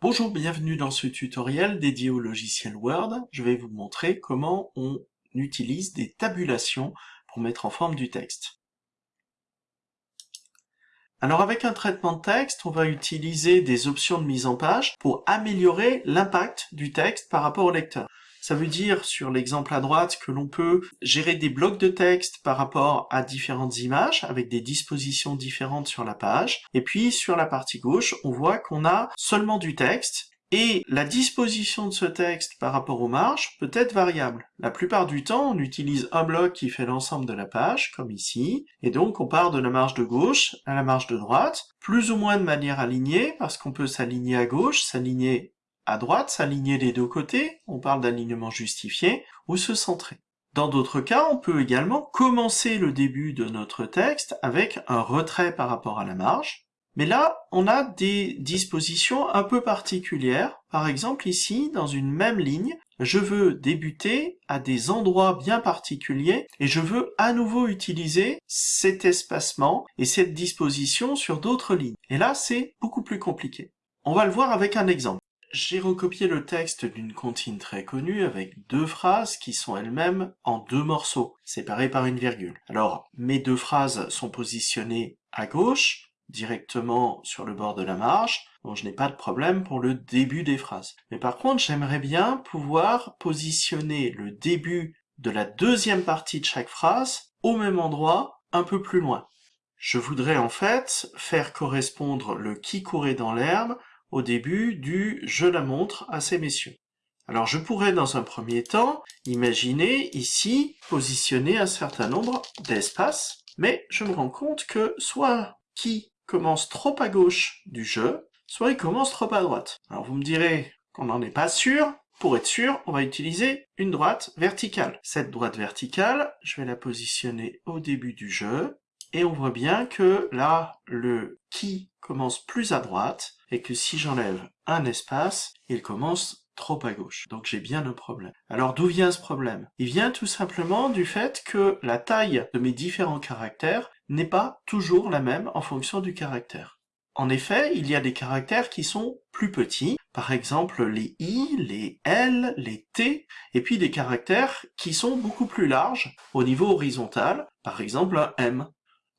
Bonjour, bienvenue dans ce tutoriel dédié au logiciel Word. Je vais vous montrer comment on utilise des tabulations pour mettre en forme du texte. Alors avec un traitement de texte, on va utiliser des options de mise en page pour améliorer l'impact du texte par rapport au lecteur. Ça veut dire, sur l'exemple à droite, que l'on peut gérer des blocs de texte par rapport à différentes images, avec des dispositions différentes sur la page. Et puis, sur la partie gauche, on voit qu'on a seulement du texte, et la disposition de ce texte par rapport aux marges peut être variable. La plupart du temps, on utilise un bloc qui fait l'ensemble de la page, comme ici, et donc on part de la marge de gauche à la marge de droite, plus ou moins de manière alignée, parce qu'on peut s'aligner à gauche, s'aligner à droite, s'aligner les deux côtés, on parle d'alignement justifié, ou se centrer. Dans d'autres cas, on peut également commencer le début de notre texte avec un retrait par rapport à la marge, mais là, on a des dispositions un peu particulières. Par exemple, ici, dans une même ligne, je veux débuter à des endroits bien particuliers et je veux à nouveau utiliser cet espacement et cette disposition sur d'autres lignes. Et là, c'est beaucoup plus compliqué. On va le voir avec un exemple. J'ai recopié le texte d'une comptine très connue avec deux phrases qui sont elles-mêmes en deux morceaux, séparés par une virgule. Alors, mes deux phrases sont positionnées à gauche, directement sur le bord de la marge, donc je n'ai pas de problème pour le début des phrases. Mais par contre, j'aimerais bien pouvoir positionner le début de la deuxième partie de chaque phrase au même endroit, un peu plus loin. Je voudrais en fait faire correspondre le qui courait dans l'herbe au début du « je la montre à ces messieurs ». Alors je pourrais dans un premier temps imaginer ici positionner un certain nombre d'espaces, mais je me rends compte que soit qui commence trop à gauche du jeu, soit il commence trop à droite. Alors vous me direz qu'on n'en est pas sûr, pour être sûr, on va utiliser une droite verticale. Cette droite verticale, je vais la positionner au début du jeu, et on voit bien que là, le qui commence plus à droite, et que si j'enlève un espace, il commence trop à gauche. Donc j'ai bien un problème. Alors d'où vient ce problème? Il vient tout simplement du fait que la taille de mes différents caractères n'est pas toujours la même en fonction du caractère. En effet, il y a des caractères qui sont plus petits, par exemple les I, les L, les T, et puis des caractères qui sont beaucoup plus larges au niveau horizontal, par exemple un M.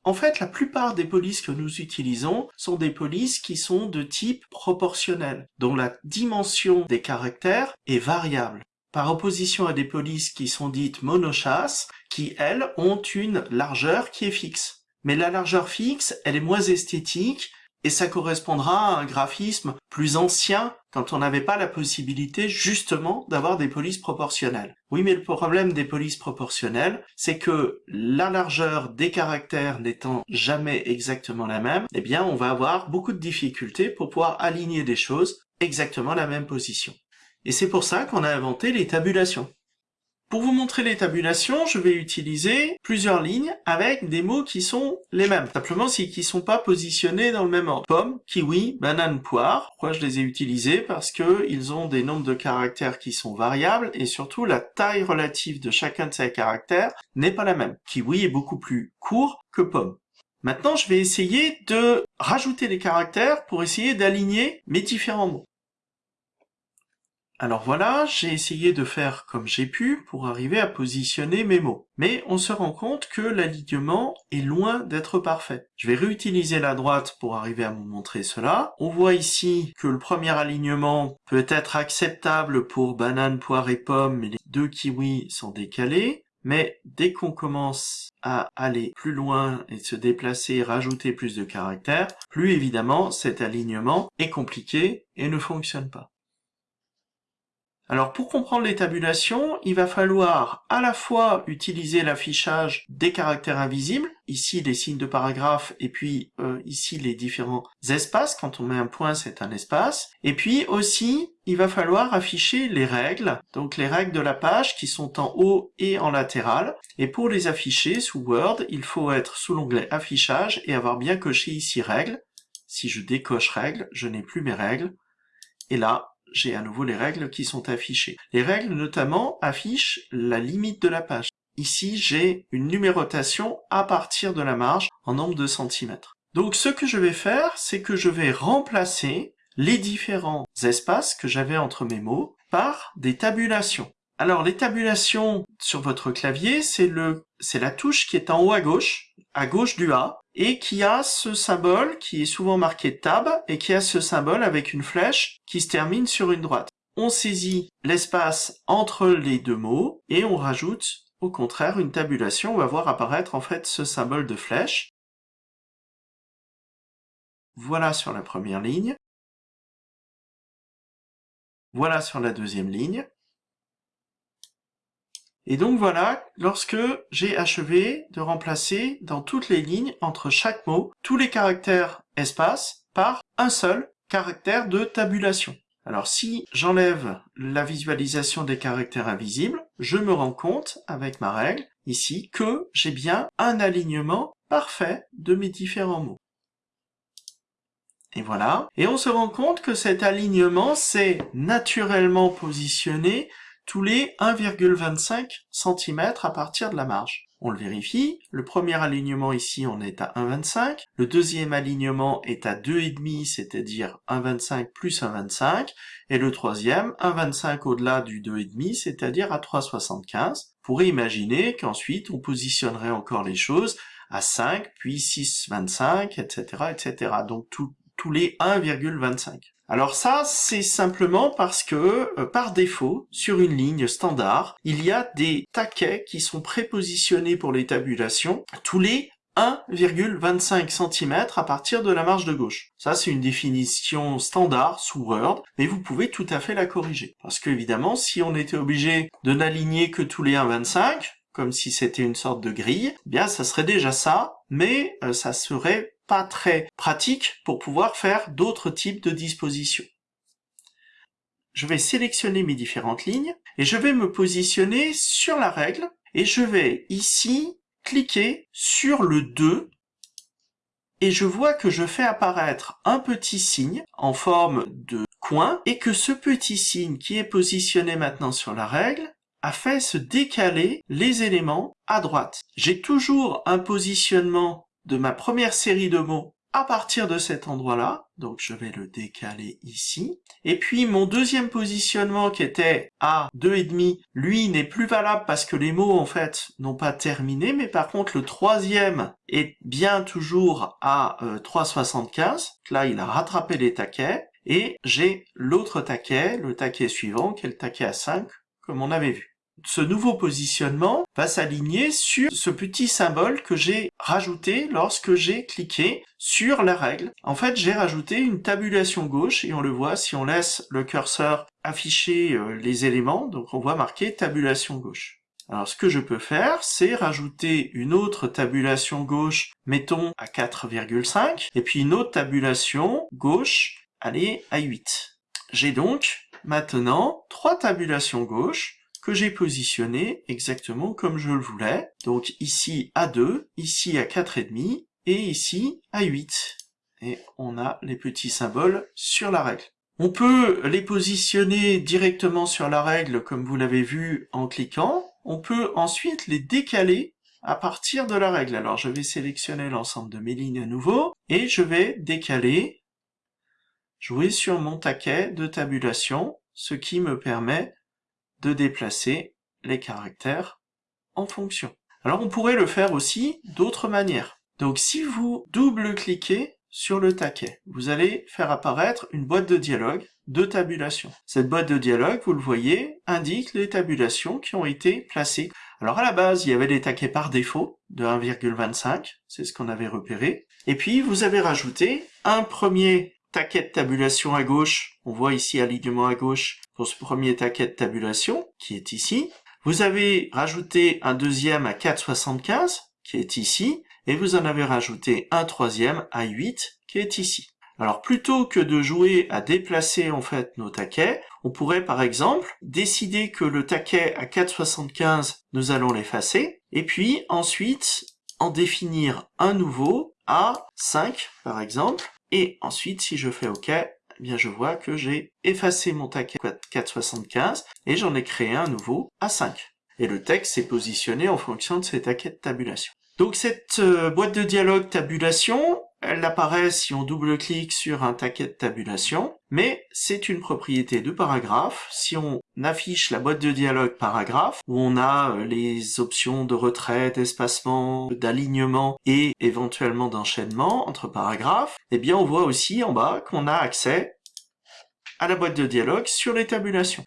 En fait, la plupart des polices que nous utilisons sont des polices qui sont de type proportionnel, dont la dimension des caractères est variable, par opposition à des polices qui sont dites monochasses, qui, elles, ont une largeur qui est fixe. Mais la largeur fixe, elle est moins esthétique, et ça correspondra à un graphisme plus ancien quand on n'avait pas la possibilité justement d'avoir des polices proportionnelles. Oui, mais le problème des polices proportionnelles, c'est que la largeur des caractères n'étant jamais exactement la même, eh bien on va avoir beaucoup de difficultés pour pouvoir aligner des choses exactement à la même position. Et c'est pour ça qu'on a inventé les tabulations. Pour vous montrer les tabulations, je vais utiliser plusieurs lignes avec des mots qui sont les mêmes. Simplement, c'est qu'ils sont pas positionnés dans le même ordre. Pomme, kiwi, banane, poire. Pourquoi je les ai utilisés? Parce que ils ont des nombres de caractères qui sont variables et surtout la taille relative de chacun de ces caractères n'est pas la même. Kiwi est beaucoup plus court que pomme. Maintenant, je vais essayer de rajouter des caractères pour essayer d'aligner mes différents mots. Alors voilà, j'ai essayé de faire comme j'ai pu pour arriver à positionner mes mots. Mais on se rend compte que l'alignement est loin d'être parfait. Je vais réutiliser la droite pour arriver à vous montrer cela. On voit ici que le premier alignement peut être acceptable pour banane, poire et pomme, mais les deux kiwis sont décalés. Mais dès qu'on commence à aller plus loin et se déplacer, rajouter plus de caractères, plus évidemment cet alignement est compliqué et ne fonctionne pas. Alors pour comprendre les tabulations, il va falloir à la fois utiliser l'affichage des caractères invisibles, ici les signes de paragraphe et puis euh, ici les différents espaces, quand on met un point c'est un espace, et puis aussi il va falloir afficher les règles, donc les règles de la page qui sont en haut et en latéral, et pour les afficher sous Word, il faut être sous l'onglet affichage et avoir bien coché ici règles. Si je décoche règles, je n'ai plus mes règles, et là, j'ai à nouveau les règles qui sont affichées. Les règles notamment affichent la limite de la page. Ici, j'ai une numérotation à partir de la marge en nombre de centimètres. Donc ce que je vais faire, c'est que je vais remplacer les différents espaces que j'avais entre mes mots par des tabulations. Alors les tabulations sur votre clavier, c'est le c'est la touche qui est en haut à gauche, à gauche du A, et qui a ce symbole qui est souvent marqué tab et qui a ce symbole avec une flèche qui se termine sur une droite. On saisit l'espace entre les deux mots et on rajoute au contraire une tabulation. On va voir apparaître en fait ce symbole de flèche. Voilà sur la première ligne. Voilà sur la deuxième ligne. Et donc voilà, lorsque j'ai achevé de remplacer dans toutes les lignes, entre chaque mot, tous les caractères espace par un seul caractère de tabulation. Alors si j'enlève la visualisation des caractères invisibles, je me rends compte, avec ma règle, ici, que j'ai bien un alignement parfait de mes différents mots. Et voilà. Et on se rend compte que cet alignement s'est naturellement positionné tous les 1,25 cm à partir de la marge. On le vérifie, le premier alignement ici on est à 1,25, le deuxième alignement est à 2,5, c'est-à-dire 1,25 plus 1,25, et le troisième 1,25 au-delà du 2,5, c'est-à-dire à 3,75. Vous pourrez imaginer qu'ensuite on positionnerait encore les choses à 5, puis 6,25, etc., etc. Donc tous les 1,25. Alors ça, c'est simplement parce que, euh, par défaut, sur une ligne standard, il y a des taquets qui sont prépositionnés pour les tabulations tous les 1,25 cm à partir de la marge de gauche. Ça, c'est une définition standard sous Word, mais vous pouvez tout à fait la corriger. Parce que, évidemment, si on était obligé de n'aligner que tous les 1,25, comme si c'était une sorte de grille, eh bien ça serait déjà ça, mais euh, ça serait très pratique pour pouvoir faire d'autres types de dispositions. Je vais sélectionner mes différentes lignes et je vais me positionner sur la règle et je vais ici cliquer sur le 2 et je vois que je fais apparaître un petit signe en forme de coin et que ce petit signe qui est positionné maintenant sur la règle a fait se décaler les éléments à droite. J'ai toujours un positionnement de ma première série de mots à partir de cet endroit-là, donc je vais le décaler ici. Et puis mon deuxième positionnement qui était à 2,5, lui n'est plus valable parce que les mots en fait n'ont pas terminé, mais par contre le troisième est bien toujours à 3,75. Euh, Là il a rattrapé les taquets, et j'ai l'autre taquet, le taquet suivant, qui est le taquet à 5, comme on avait vu ce nouveau positionnement va s'aligner sur ce petit symbole que j'ai rajouté lorsque j'ai cliqué sur la règle. En fait, j'ai rajouté une tabulation gauche et on le voit si on laisse le curseur afficher euh, les éléments, donc on voit marqué tabulation gauche. Alors ce que je peux faire, c'est rajouter une autre tabulation gauche, mettons à 4,5, et puis une autre tabulation gauche, allez, à 8. J'ai donc maintenant trois tabulations gauche que j'ai positionné exactement comme je le voulais. Donc ici à 2, ici à 4,5 et ici à 8. Et on a les petits symboles sur la règle. On peut les positionner directement sur la règle comme vous l'avez vu en cliquant. On peut ensuite les décaler à partir de la règle. Alors je vais sélectionner l'ensemble de mes lignes à nouveau et je vais décaler, jouer sur mon taquet de tabulation, ce qui me permet de déplacer les caractères en fonction. Alors on pourrait le faire aussi d'autres manières. Donc si vous double-cliquez sur le taquet, vous allez faire apparaître une boîte de dialogue de tabulation. Cette boîte de dialogue, vous le voyez, indique les tabulations qui ont été placées. Alors à la base, il y avait des taquets par défaut de 1,25, c'est ce qu'on avait repéré. Et puis vous avez rajouté un premier taquet de tabulation à gauche, on voit ici alignement à gauche pour ce premier taquet de tabulation, qui est ici. Vous avez rajouté un deuxième à 4,75, qui est ici, et vous en avez rajouté un troisième à 8, qui est ici. Alors plutôt que de jouer à déplacer en fait nos taquets, on pourrait par exemple décider que le taquet à 4,75, nous allons l'effacer, et puis ensuite en définir un nouveau à 5 par exemple, et ensuite, si je fais OK, eh bien je vois que j'ai effacé mon taquet 475 et j'en ai créé un nouveau à 5. Et le texte s'est positionné en fonction de ces taquets de tabulation. Donc cette euh, boîte de dialogue tabulation, elle apparaît si on double-clique sur un taquet de tabulation, mais c'est une propriété de paragraphe. Si on affiche la boîte de dialogue paragraphe, où on a euh, les options de retrait, d'espacement, d'alignement et éventuellement d'enchaînement entre paragraphes, eh bien on voit aussi en bas qu'on a accès à la boîte de dialogue sur les tabulations.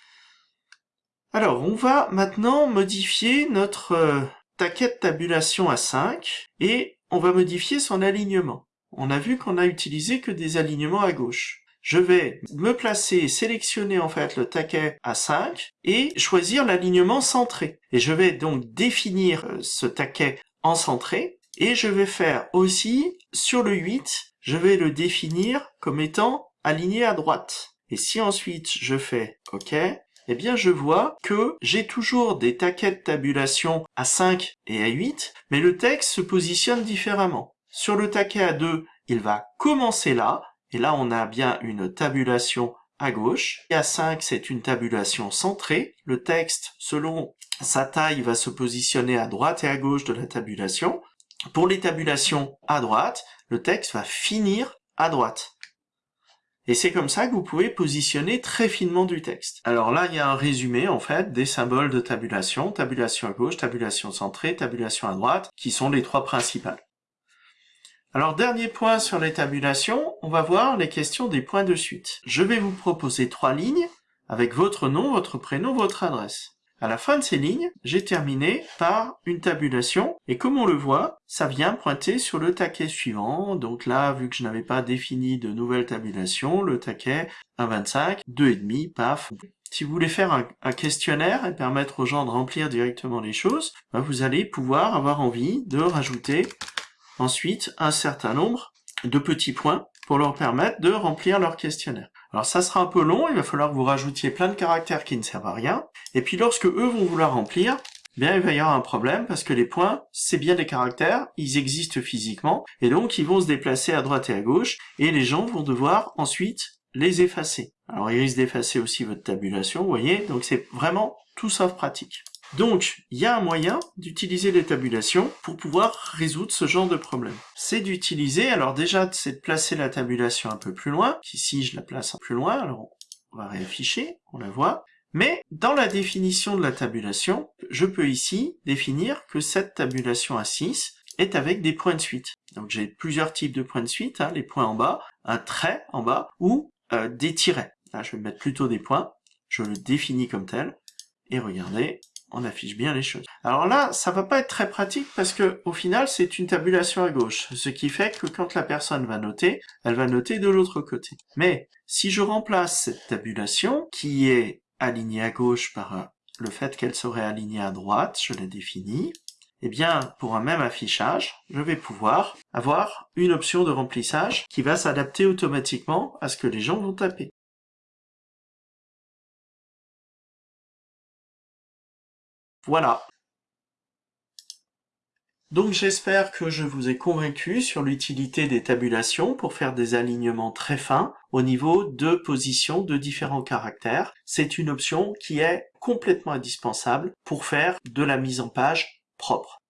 Alors, on va maintenant modifier notre euh, taquet de tabulation à 5 et on va modifier son alignement. On a vu qu'on a utilisé que des alignements à gauche. Je vais me placer, sélectionner en fait le taquet à 5 et choisir l'alignement centré. Et je vais donc définir euh, ce taquet en centré et je vais faire aussi sur le 8, je vais le définir comme étant aligné à droite. Et si ensuite je fais OK, eh bien je vois que j'ai toujours des taquets de tabulation à 5 et à 8, mais le texte se positionne différemment. Sur le taquet à 2, il va commencer là, et là on a bien une tabulation à gauche. Et à 5, c'est une tabulation centrée. Le texte, selon sa taille, va se positionner à droite et à gauche de la tabulation. Pour les tabulations à droite, le texte va finir à droite. Et c'est comme ça que vous pouvez positionner très finement du texte. Alors là, il y a un résumé, en fait, des symboles de tabulation, tabulation à gauche, tabulation centrée, tabulation à droite, qui sont les trois principales. Alors, dernier point sur les tabulations, on va voir les questions des points de suite. Je vais vous proposer trois lignes avec votre nom, votre prénom, votre adresse. À la fin de ces lignes, j'ai terminé par une tabulation, et comme on le voit, ça vient pointer sur le taquet suivant. Donc là, vu que je n'avais pas défini de nouvelle tabulation, le taquet 1,25, 2,5, paf. Si vous voulez faire un, questionnaire et permettre aux gens de remplir directement les choses, bah, vous allez pouvoir avoir envie de rajouter ensuite un certain nombre de petits points pour leur permettre de remplir leur questionnaire. Alors ça sera un peu long, il va falloir que vous rajoutiez plein de caractères qui ne servent à rien. Et puis lorsque eux vont vouloir remplir, bien il va y avoir un problème parce que les points, c'est bien des caractères, ils existent physiquement, et donc ils vont se déplacer à droite et à gauche, et les gens vont devoir ensuite les effacer. Alors ils risquent d'effacer aussi votre tabulation, vous voyez, donc c'est vraiment tout sauf pratique. Donc, il y a un moyen d'utiliser les tabulations pour pouvoir résoudre ce genre de problème. C'est d'utiliser, alors déjà, c'est de placer la tabulation un peu plus loin. Ici, je la place un peu plus loin, alors on va réafficher, on la voit. Mais dans la définition de la tabulation, je peux ici définir que cette tabulation à 6 est avec des points de suite. Donc j'ai plusieurs types de points de suite, hein, les points en bas, un trait en bas, ou euh, des tirets. Là, je vais mettre plutôt des points, je le définis comme tel, et regardez, on affiche bien les choses. Alors là, ça va pas être très pratique parce que au final, c'est une tabulation à gauche, ce qui fait que quand la personne va noter, elle va noter de l'autre côté. Mais si je remplace cette tabulation, qui est alignée à gauche par euh, le fait qu'elle serait alignée à droite, je l'ai définie, eh bien, pour un même affichage, je vais pouvoir avoir une option de remplissage qui va s'adapter automatiquement à ce que les gens vont taper. Voilà. Donc j'espère que je vous ai convaincu sur l'utilité des tabulations pour faire des alignements très fins au niveau de position de différents caractères. C'est une option qui est complètement indispensable pour faire de la mise en page propre.